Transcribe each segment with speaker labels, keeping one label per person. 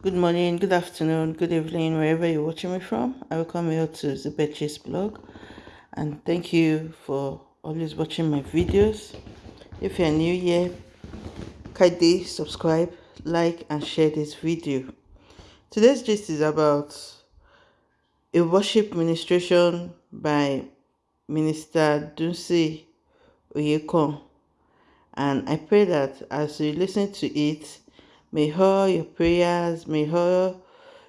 Speaker 1: Good morning, good afternoon, good evening, wherever you're watching me from. I welcome you to the Betches blog and thank you for always watching my videos. If you're new here, kindly subscribe, like, and share this video. Today's gist is about a worship ministration by Minister Dunsin Oyekan. And I pray that as you listen to it, May all your prayers, may all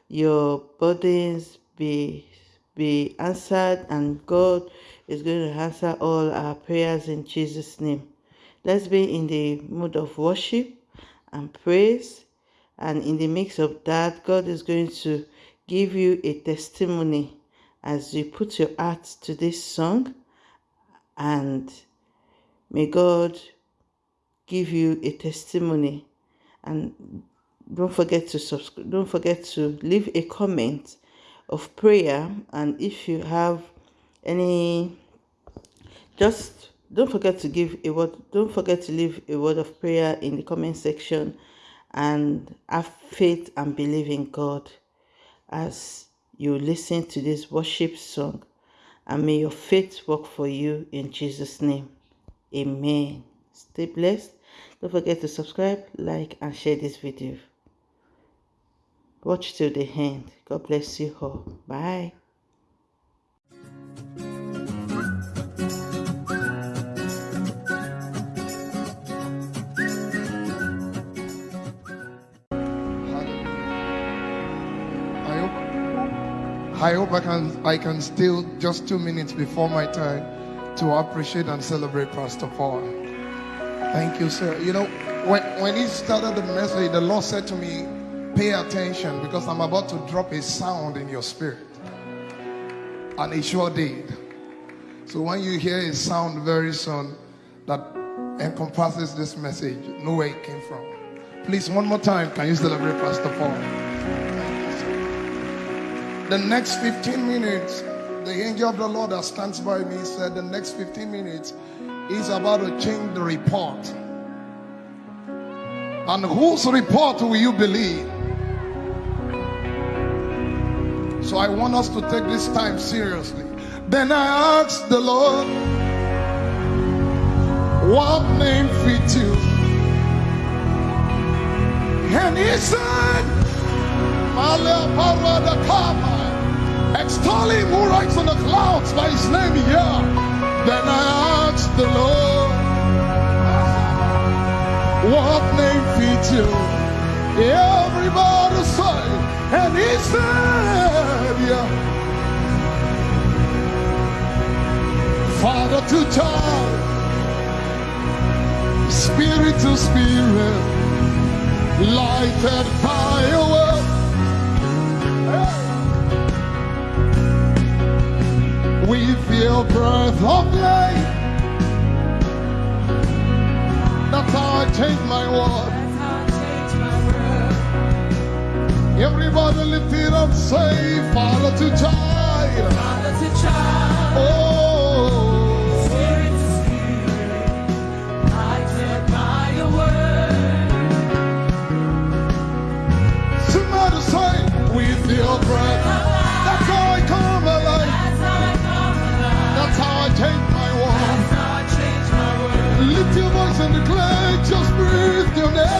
Speaker 1: your burdens be be answered and God is going to answer all our prayers in Jesus name. Let's be in the mood of worship and praise and in the mix of that God is going to give you a testimony as you put your heart to this song and may God give you a testimony and don't forget to subscribe don't forget to leave a comment of prayer. And if you have any just don't forget to give a word don't forget to leave a word of prayer in the comment section and have faith and believe in god as you listen to this worship song. And may your faith work for you in jesus name. Amen. Stay blessed don't forget to subscribe, like, and share this video. Watch till the end. God bless you all. Bye.
Speaker 2: I hope I can I can steal just two minutes before my time to appreciate and celebrate Pastor Paul. Thank you, sir. You know, when, when he started the message, the Lord said to me, Pay attention because I'm about to drop a sound in your spirit. And he sure did. So when you hear a sound very soon that encompasses this message, know where it came from. Please, one more time, can you celebrate Pastor Paul? The next 15 minutes, the angel of the Lord that stands by me said, The next 15 minutes, is about to change the report. And whose report will you believe? So I want us to take this time seriously. Then I asked the Lord, what name fits you? And he said, Extol him who rides on the clouds by his name here. Then I asked the Lord, what name fits you? Everybody say, and he said, yeah. Father to child, spirit to spirit, lighted fire. Of life. That's how I change my world. Everybody lift it up, say, Father to child.
Speaker 3: Father to child.
Speaker 2: Oh. And declare, just breathe your name.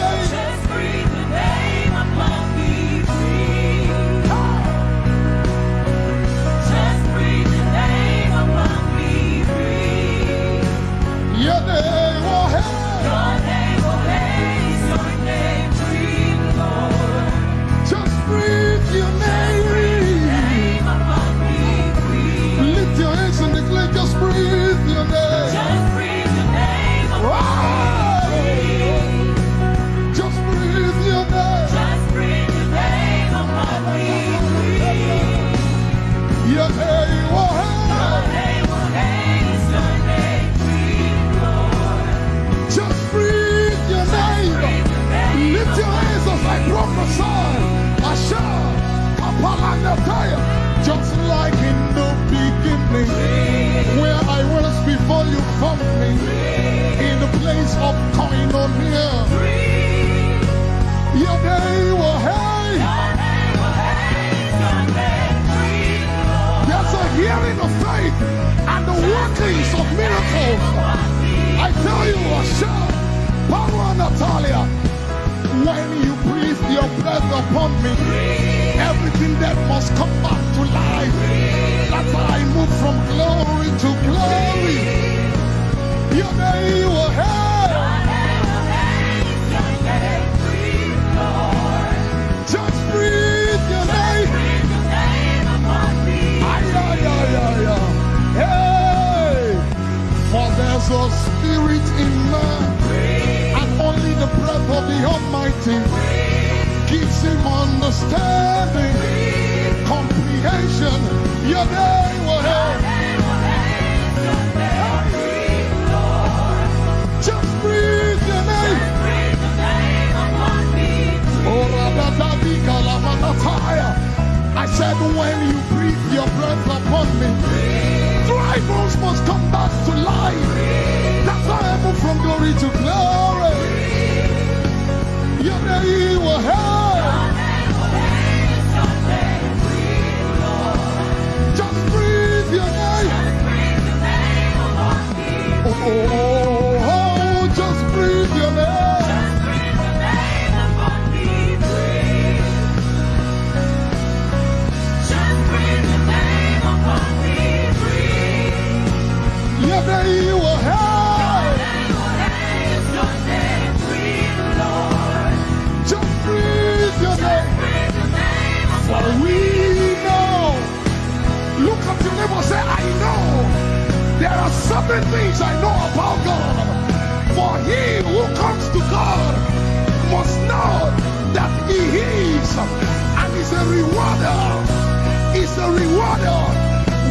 Speaker 2: Rewarder.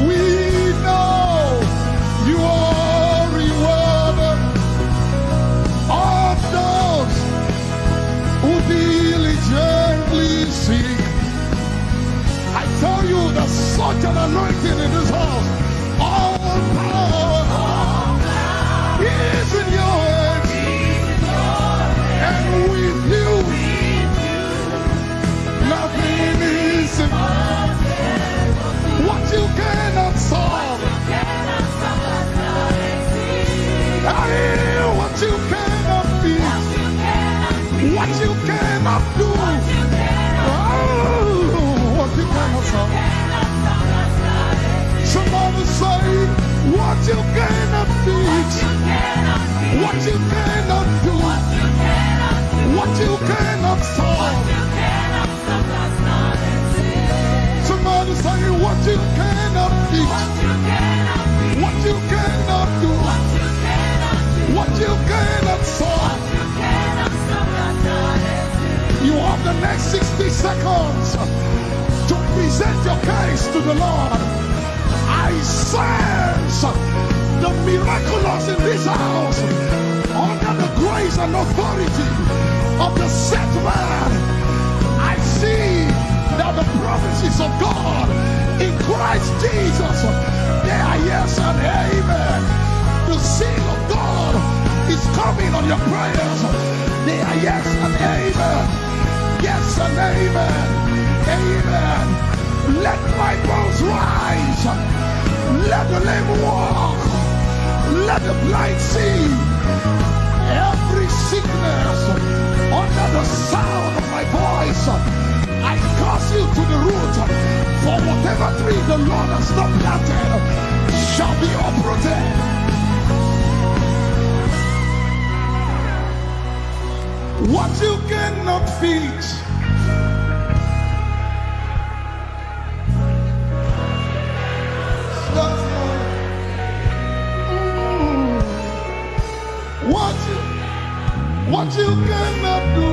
Speaker 2: We know you are rewarder of those who diligently seek. I tell you, there's such an anointing seconds to present your case to the Lord. I sense the miraculous in this house under the grace and authority of the set man. I see that the promises of God in Christ Jesus they are yes and amen. The seal of God is coming on your prayers. They are yes and amen. Yes and amen. Amen. Let my bones rise. Let the lame walk. Let the blind see. Every sickness under the sound of my voice, I curse you to the root. For whatever tree the Lord has not planted shall be uprooted. What you cannot fix. Mm. What you, what you cannot do,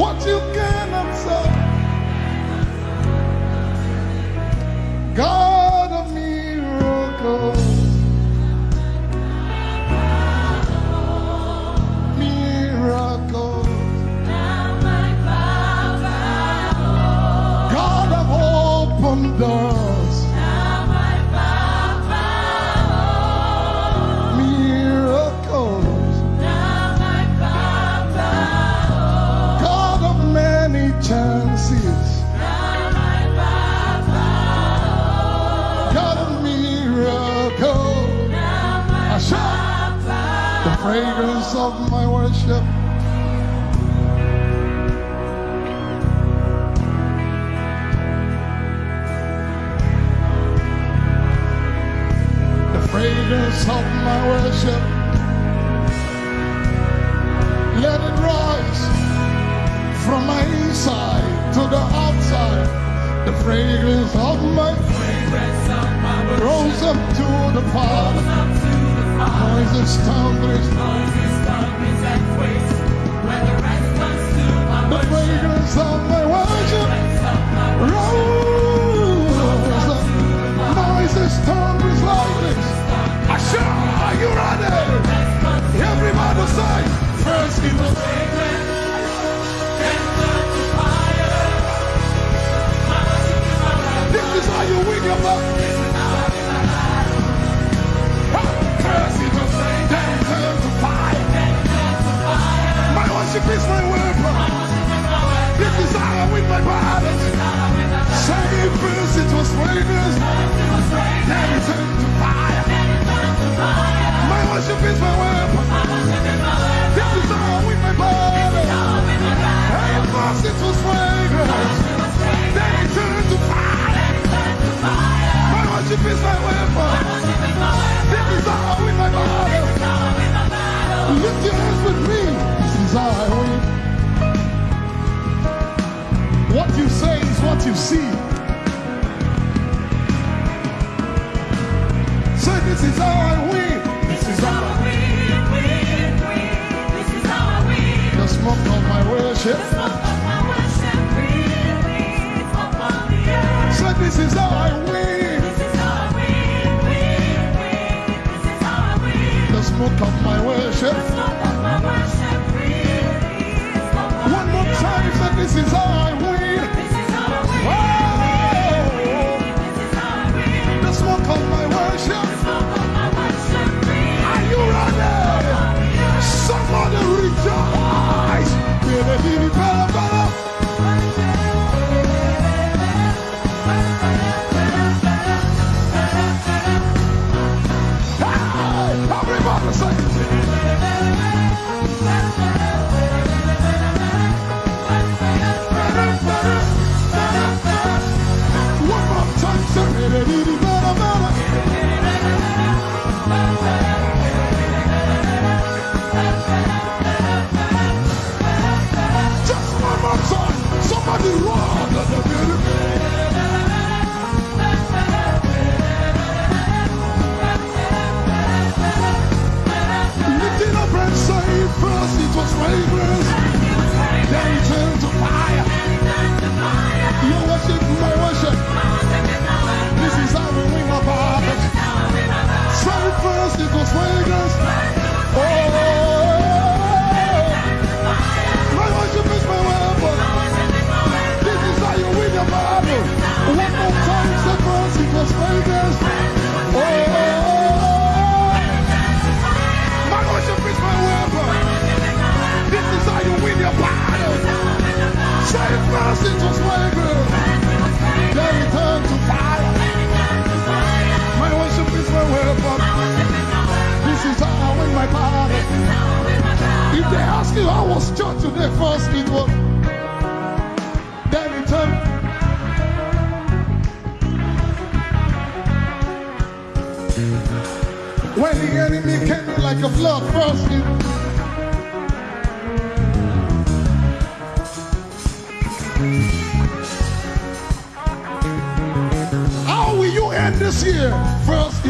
Speaker 2: what you cannot solve. God open Lord, I win. never be wrong. How will you end this year? First,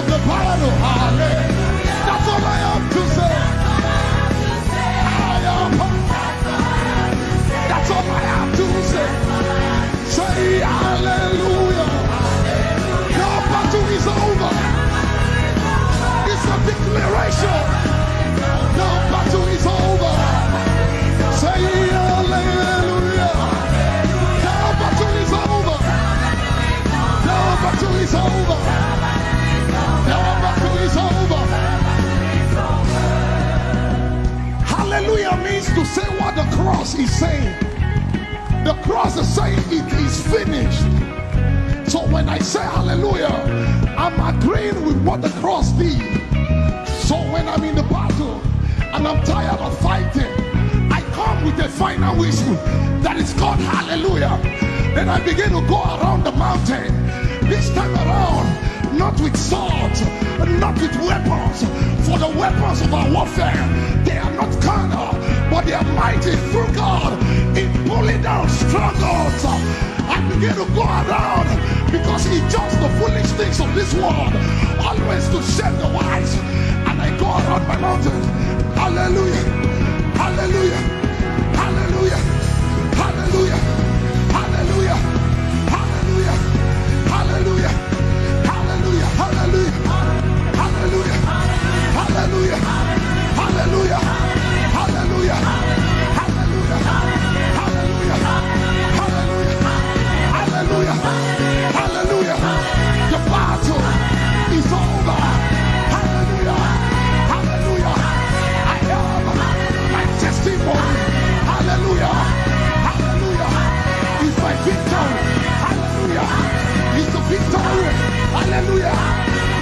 Speaker 2: have the power to hallelujah. That's all I have to say. I am. That's all I have to say. Say hallelujah. Your battle is over. It's a declaration. Cross is saying, the cross is saying it is finished. So when I say hallelujah, I'm agreeing with what the cross did. So when I'm in the battle and I'm tired of fighting, I come with a final whistle that is called hallelujah. Then I begin to go around the mountain. This time around, not with swords, not with weapons. For the weapons of our warfare, they are not carnal, but they mighty through God in pulling down strongholds. I begin to go around because he judged the foolish things of this world, always to shame the wise. And I go around my mountain. Hallelujah. Hallelujah. Hallelujah. Hallelujah. The battle is over. Hallelujah. Hallelujah. I have my testimony. Hallelujah. Hallelujah. It's my victory. Hallelujah. It's the victory. Hallelujah.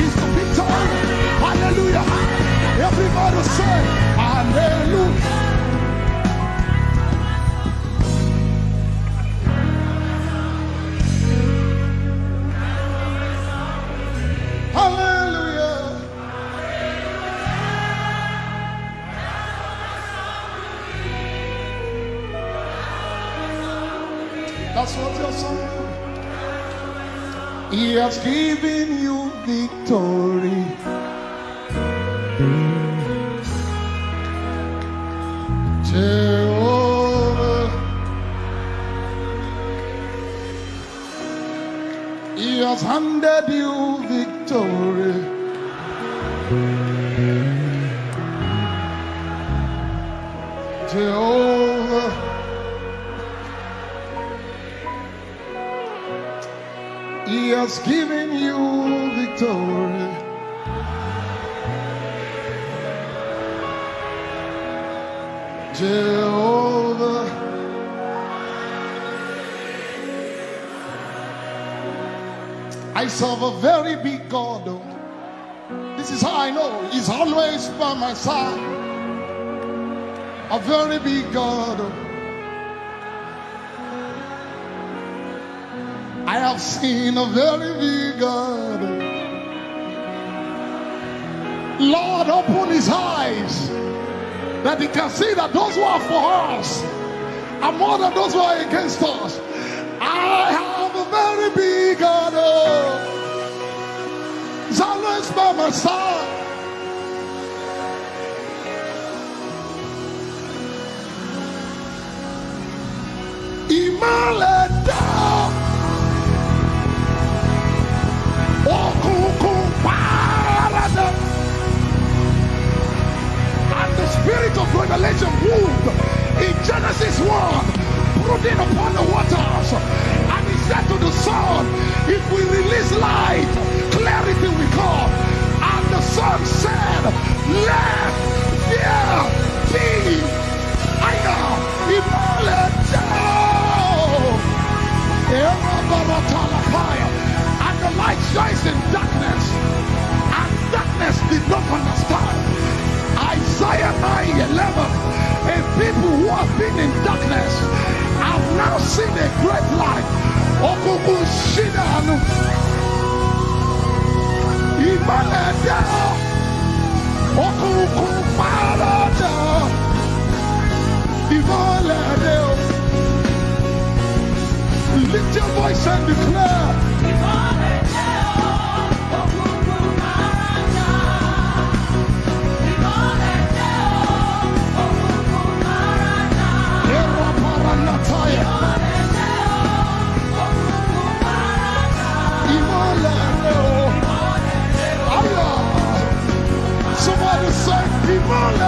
Speaker 2: It's the victory. Hallelujah. Everybody say. Hallelujah. Has given you victory. I serve a very big God. This is how I know He's always by my side. A very big God. I have seen a very big God. Lord, open his eyes that he can see that those who are for us are more than those who are against us. I very big God. oh. He's always by my side. Ìmọ̀lẹ̀ dá. Òkùnkùn pàràdà. And the spirit of revelation moved in Genesis 1, brooding upon the waters. Said to the sun, If we release light, clarity will come. And the sun said, Let there be. I am Immaculate And the light shines in darkness, and darkness did not understand. Isaiah 9 11. And people who have been in darkness have now seen a great light okubushida hano imana yaho okukumarada ivolade lift your voice and declare. Come on,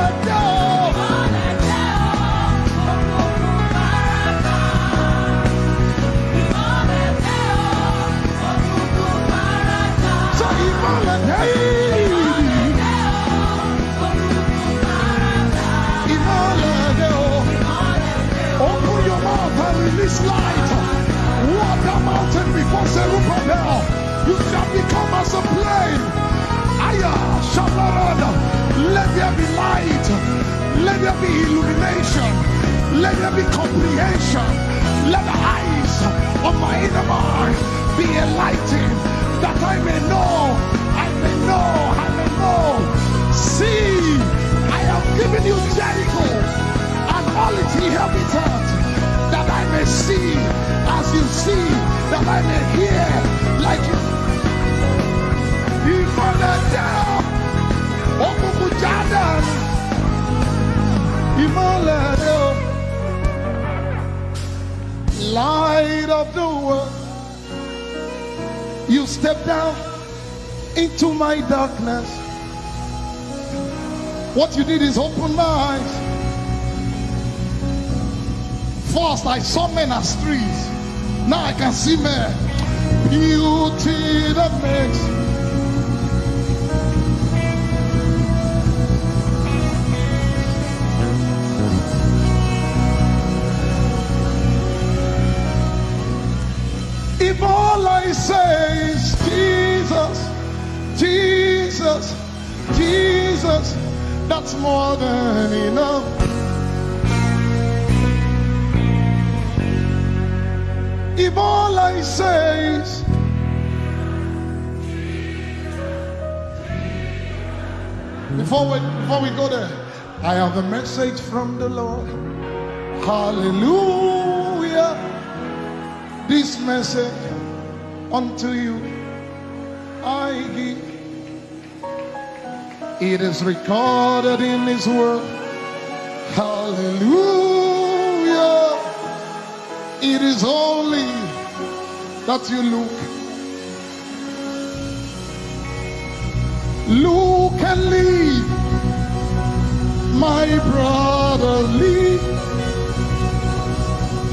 Speaker 2: down into my darkness. What you did is open my eyes. First, I saw men as trees. Now I can see men. Beauty that makes. That's more than enough. If all I say is before we before we go there, I have a message from the Lord. Hallelujah. This message unto you I give. It is recorded in His word. Hallelujah. It is only that you look. Look and leave. My brother, leave.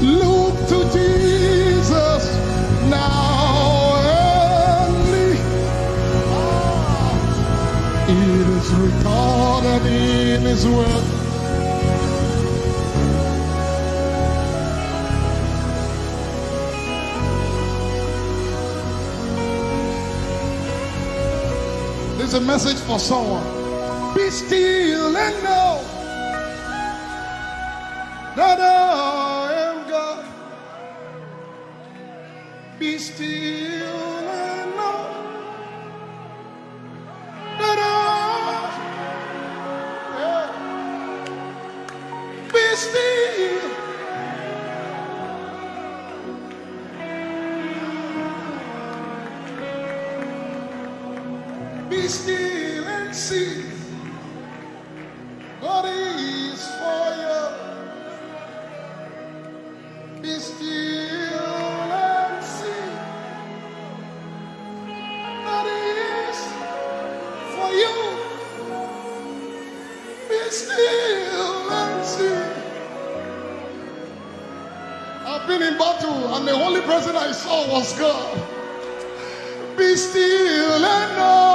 Speaker 2: Look to Jesus in His word. There's a message for someone. Be still and know that I am God. Be still Be still and see. Person I saw was God. Be still and know.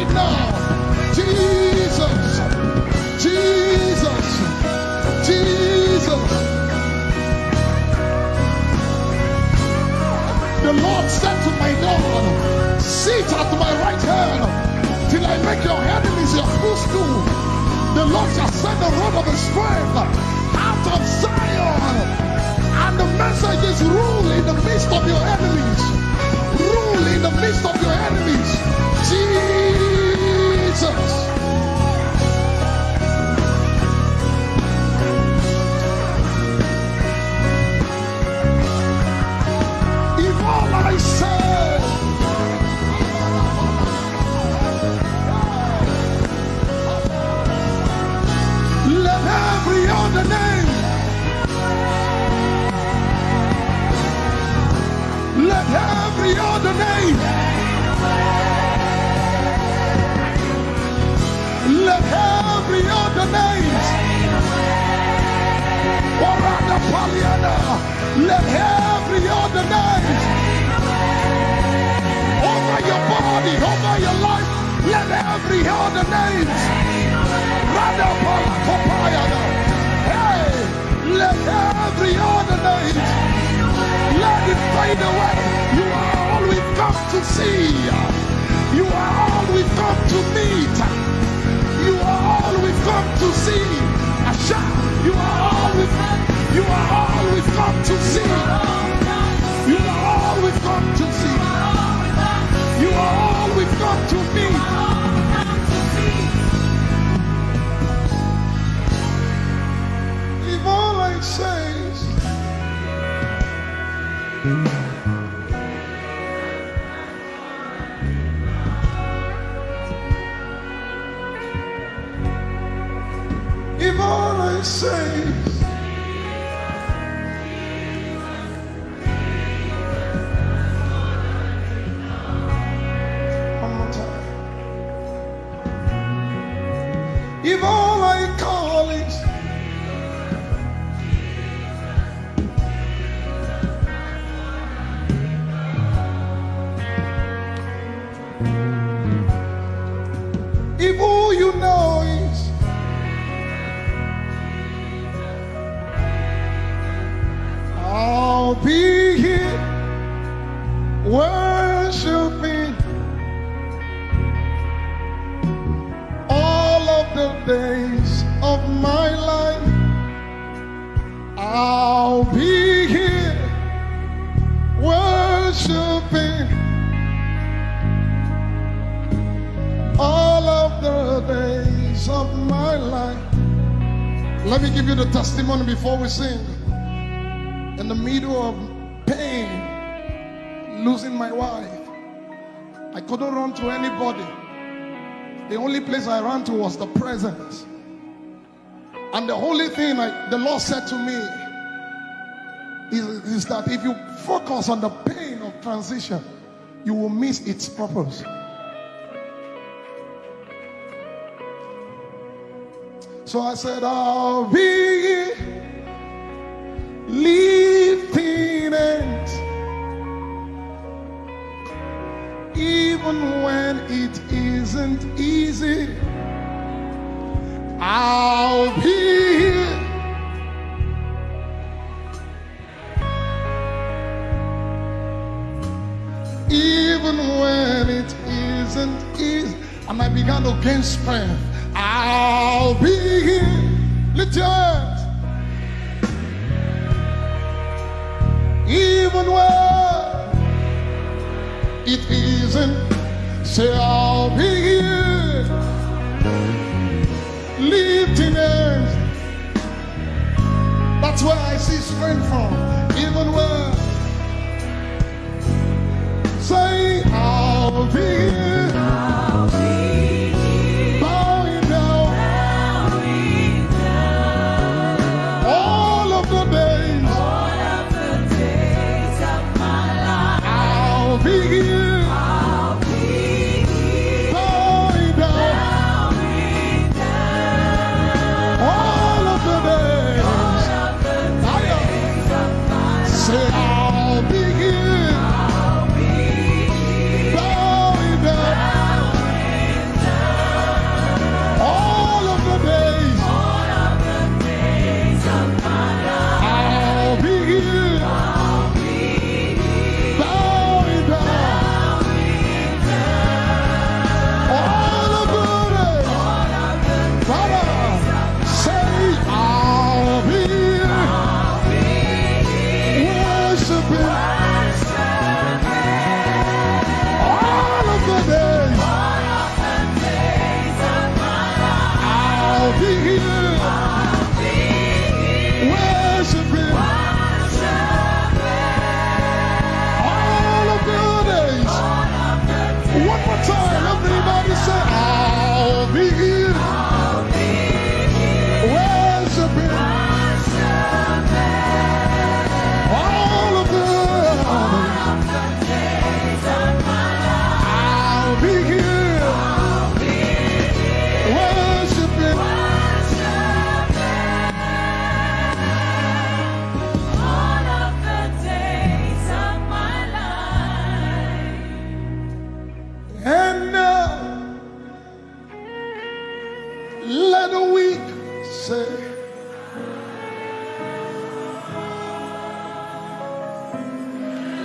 Speaker 2: Right now. Jesus. Jesus. Jesus. The Lord said to my Lord, Sit at my right hand till I make your enemies your footstool. The Lord shall send the rod of his strength out of Zion. And the message is rule in the midst of your enemies. Let every other name. Let every other name. Orada Paliana. Let every other name. Over your body over your life. Let every other name. Radapalakopayana. Hey, let every other name, let it fade away. You are all we've come to see. You are all we've come to meet. You are all we've come to see. Asha, you are all we've you are all we've come to see. You are all we've come to see. You are all we've come to meet. If all I say If all I say In the middle of pain, losing my wife, I couldn't run to anybody. The only place I ran to was the presence. And the only thing I, the Lord said to me is, is that if you focus on the pain of transition, you will miss its purpose. So I said, I'll be lifting even when it isn't easy. I'll be here. Even when it isn't easy. And I began to gain strength. I'll be here. Lift your hands. Even when it isn't, say, I'll be here. Lifting hands. That's where I see strength from. Even when, say, I'll be here.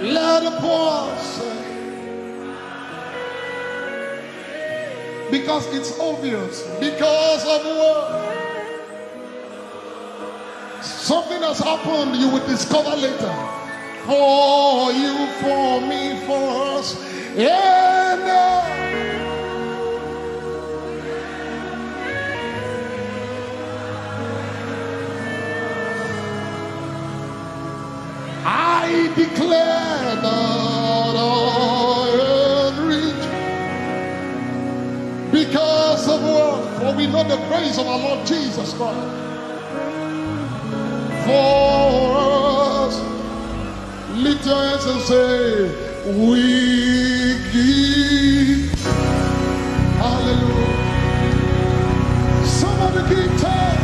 Speaker 2: Let the poor say. Because it's obvious. Because of what? Something has happened you will discover later. For you, for me, for us. And uh, I declare that I am rich because of what? For we know the grace of our Lord Jesus Christ. For us, lift your hands and say, We give. Hallelujah. Somebody give thanks.